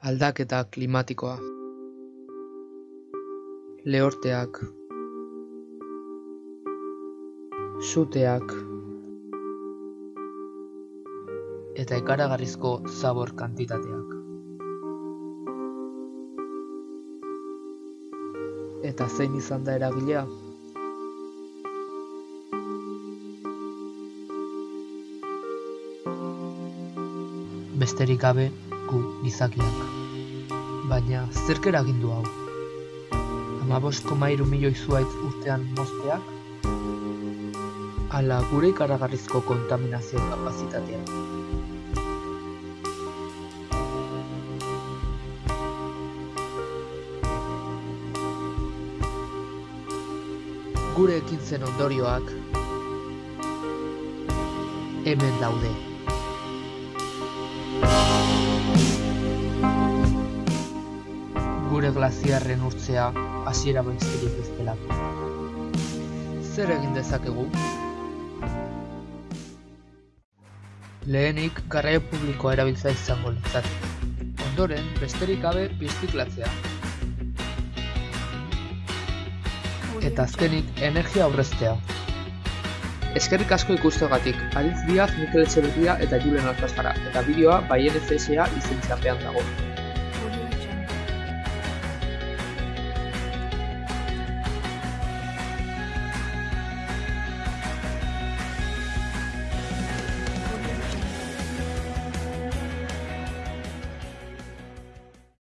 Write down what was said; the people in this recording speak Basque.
Aldaketa klimatikoa. Lehorteak. Suteak. Eta ikaragarrizko zabor kantitateak. Eta zein izan da eragilea? Besterik gabe gu gizakiak. Baina zerk eragin du hau? Hamabost koma hiru milioi zuhaitz urtean mozteak? Ala gure ikaragarrizko kontaminazio kapazitatea? Gure ekintzen ondorioak hemen daude. Glaziarren urtzea hasiera besterik ez delako. Zer egin dezakegu? Lehenik garraio publikoa erabiltzea izango litzateke. Ondoren, besterik gabe birziklatzea. Eta azkenik, energia aurreztea. Eskerrik asko ikusteagatik, Aritz Diaz, Mikel Etxeberria eta Julen Alkazara, eta bideoa Baien FSA izentzapean dago.